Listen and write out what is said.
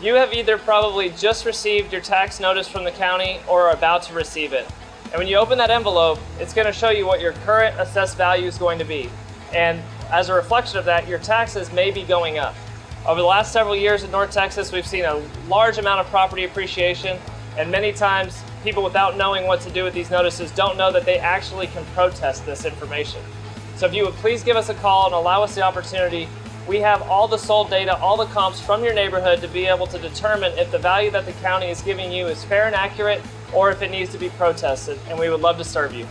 You have either probably just received your tax notice from the county or are about to receive it. And when you open that envelope, it's going to show you what your current assessed value is going to be. And as a reflection of that, your taxes may be going up. Over the last several years in North Texas, we've seen a large amount of property appreciation, and many times people without knowing what to do with these notices don't know that they actually can protest this information. So if you would please give us a call and allow us the opportunity, we have all the sold data, all the comps from your neighborhood to be able to determine if the value that the county is giving you is fair and accurate or if it needs to be protested, and we would love to serve you.